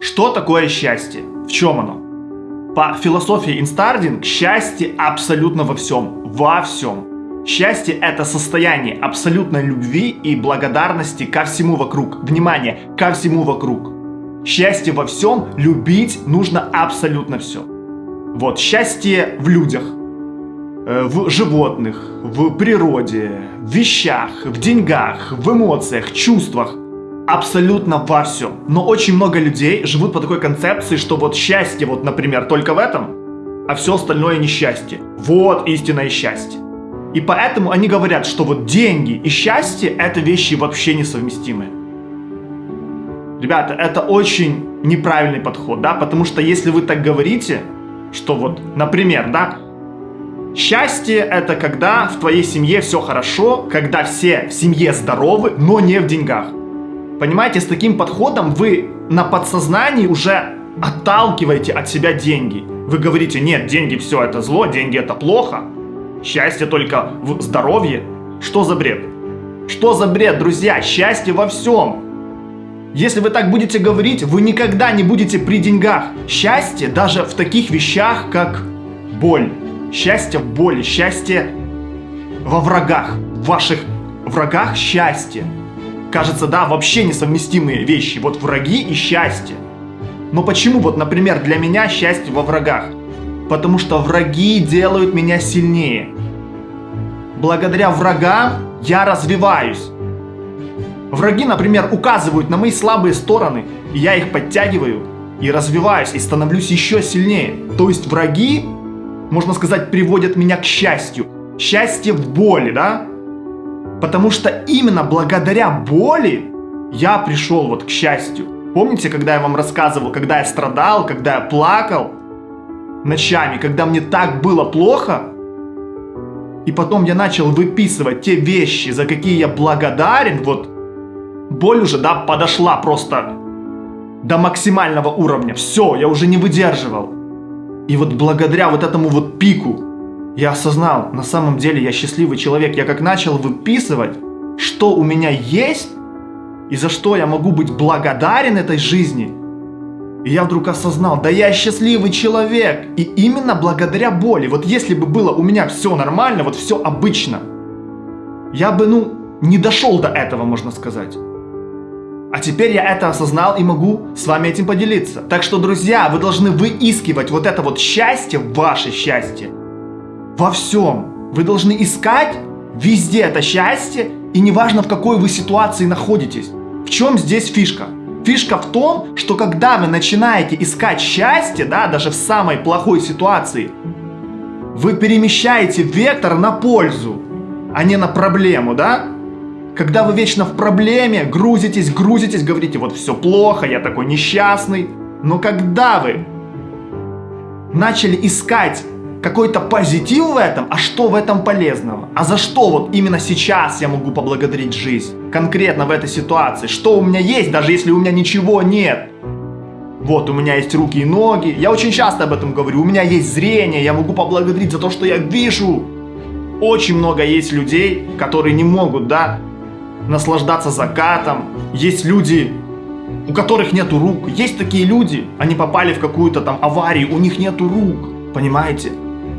Что такое счастье? В чем оно? По философии инстардинг счастье абсолютно во всем. Во всем. Счастье – это состояние абсолютной любви и благодарности ко всему вокруг. Внимание, ко всему вокруг. Счастье во всем, любить нужно абсолютно все. Вот, счастье в людях, э, в животных, в природе, в вещах, в деньгах, в эмоциях, чувствах – абсолютно во всем. Но очень много людей живут по такой концепции, что вот счастье, вот, например, только в этом, а все остальное несчастье. Вот истинное счастье. И поэтому они говорят, что вот деньги и счастье – это вещи вообще несовместимые. Ребята, это очень неправильный подход, да, потому что если вы так говорите, что вот, например, да, счастье – это когда в твоей семье все хорошо, когда все в семье здоровы, но не в деньгах. Понимаете, с таким подходом вы на подсознании уже отталкиваете от себя деньги. Вы говорите, нет, деньги все это зло, деньги это плохо, счастье только в здоровье. Что за бред? Что за бред, друзья? Счастье во всем. Если вы так будете говорить, вы никогда не будете при деньгах. Счастье даже в таких вещах, как боль. Счастье в боли, счастье во врагах. В ваших врагах счастье. Кажется, да, вообще несовместимые вещи. Вот враги и счастье. Но почему вот, например, для меня счастье во врагах? Потому что враги делают меня сильнее. Благодаря врагам я развиваюсь. Враги, например, указывают на мои слабые стороны, и я их подтягиваю, и развиваюсь, и становлюсь еще сильнее. То есть враги, можно сказать, приводят меня к счастью. Счастье в боли, да? Потому что именно благодаря боли я пришел вот к счастью. Помните, когда я вам рассказывал, когда я страдал, когда я плакал ночами, когда мне так было плохо, и потом я начал выписывать те вещи, за какие я благодарен, вот боль уже, да, подошла просто до максимального уровня. Все, я уже не выдерживал. И вот благодаря вот этому вот пику, я осознал, на самом деле я счастливый человек. Я как начал выписывать, что у меня есть и за что я могу быть благодарен этой жизни. И я вдруг осознал, да я счастливый человек. И именно благодаря боли. Вот если бы было у меня все нормально, вот все обычно, я бы, ну, не дошел до этого, можно сказать. А теперь я это осознал и могу с вами этим поделиться. Так что, друзья, вы должны выискивать вот это вот счастье, ваше счастье, во всем. Вы должны искать везде это счастье, и неважно в какой вы ситуации находитесь. В чем здесь фишка? Фишка в том, что когда вы начинаете искать счастье, да, даже в самой плохой ситуации, вы перемещаете вектор на пользу, а не на проблему, да? Когда вы вечно в проблеме, грузитесь, грузитесь, говорите, вот все плохо, я такой несчастный. Но когда вы начали искать какой-то позитив в этом, а что в этом полезного? А за что вот именно сейчас я могу поблагодарить жизнь? Конкретно в этой ситуации. Что у меня есть, даже если у меня ничего нет? Вот, у меня есть руки и ноги. Я очень часто об этом говорю. У меня есть зрение, я могу поблагодарить за то, что я вижу. Очень много есть людей, которые не могут, да, наслаждаться закатом. Есть люди, у которых нету рук. Есть такие люди, они попали в какую-то там аварию, у них нету рук. Понимаете?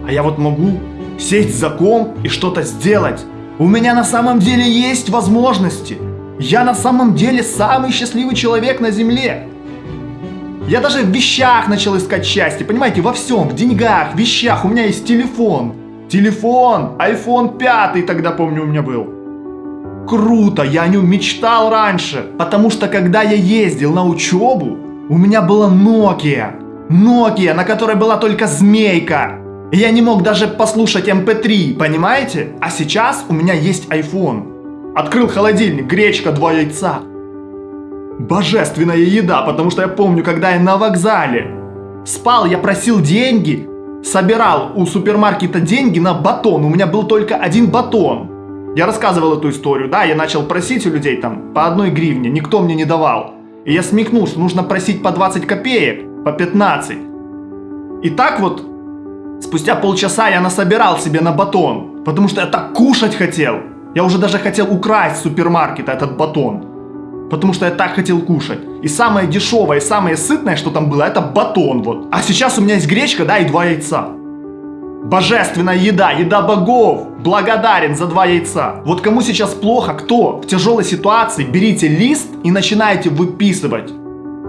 А я вот могу сесть за комп и что-то сделать. У меня на самом деле есть возможности. Я на самом деле самый счастливый человек на земле. Я даже в вещах начал искать счастье, понимаете, во всем, в деньгах, в вещах. У меня есть телефон. Телефон, iPhone 5 тогда, помню, у меня был. Круто, я о нем мечтал раньше, потому что когда я ездил на учебу, у меня была Nokia. Nokia, на которой была только змейка. Я не мог даже послушать MP3, эм понимаете? А сейчас у меня есть iPhone. Открыл холодильник, гречка, два яйца. Божественная еда, потому что я помню, когда я на вокзале спал, я просил деньги, собирал у супермаркета деньги на батон. У меня был только один батон. Я рассказывал эту историю, да, я начал просить у людей там по одной гривне, никто мне не давал. И я смекнул, что нужно просить по 20 копеек, по 15. И так вот Спустя полчаса я насобирал себе на батон, потому что я так кушать хотел. Я уже даже хотел украсть с супермаркета этот батон. Потому что я так хотел кушать. И самое дешевое, и самое сытное, что там было, это батон вот. А сейчас у меня есть гречка, да, и два яйца. Божественная еда, еда богов. Благодарен за два яйца. Вот кому сейчас плохо, кто в тяжелой ситуации, берите лист и начинаете выписывать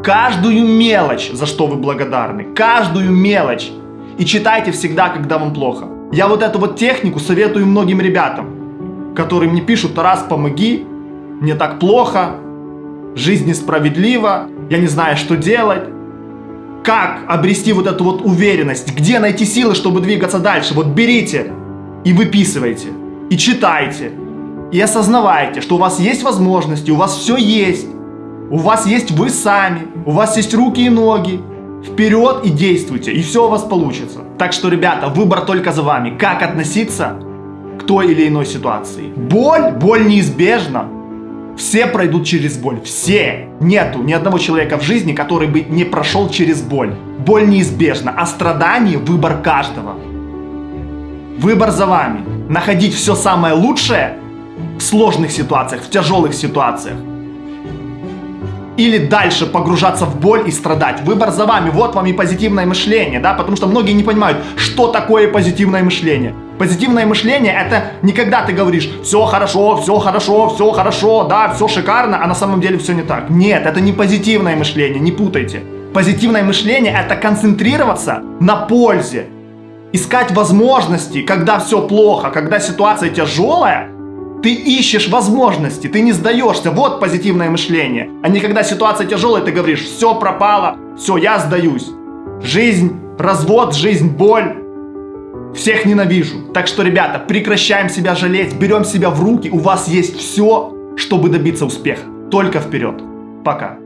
каждую мелочь, за что вы благодарны. Каждую мелочь. И читайте всегда, когда вам плохо. Я вот эту вот технику советую многим ребятам, которые мне пишут, Тарас, помоги, мне так плохо, жизнь несправедлива, я не знаю, что делать. Как обрести вот эту вот уверенность? Где найти силы, чтобы двигаться дальше? Вот берите и выписывайте, и читайте, и осознавайте, что у вас есть возможности, у вас все есть. У вас есть вы сами, у вас есть руки и ноги. Вперед и действуйте, и все у вас получится. Так что, ребята, выбор только за вами. Как относиться к той или иной ситуации. Боль, боль неизбежна. Все пройдут через боль. Все. Нету ни одного человека в жизни, который бы не прошел через боль. Боль неизбежна, а страдание – выбор каждого. Выбор за вами. Находить все самое лучшее в сложных ситуациях, в тяжелых ситуациях. Или дальше погружаться в боль и страдать. Выбор за вами. Вот вам и позитивное мышление, да, потому что многие не понимают, что такое позитивное мышление. Позитивное мышление это не когда ты говоришь все хорошо, все хорошо, все хорошо, да, все шикарно, а на самом деле все не так. Нет, это не позитивное мышление, не путайте. Позитивное мышление это концентрироваться на пользе, искать возможности, когда все плохо, когда ситуация тяжелая, ты ищешь возможности, ты не сдаешься. Вот позитивное мышление. А не когда ситуация тяжелая, ты говоришь, все пропало, все, я сдаюсь. Жизнь, развод, жизнь, боль, всех ненавижу. Так что, ребята, прекращаем себя жалеть, берем себя в руки. У вас есть все, чтобы добиться успеха. Только вперед. Пока.